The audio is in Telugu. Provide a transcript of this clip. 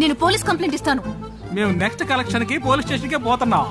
నేను పోలీస్ కంప్లైంట్ ఇస్తాను. మేము నెక్స్ట్ కలెక్షన్కి పోలీస్ స్టేషన్కి పోతున్నాం.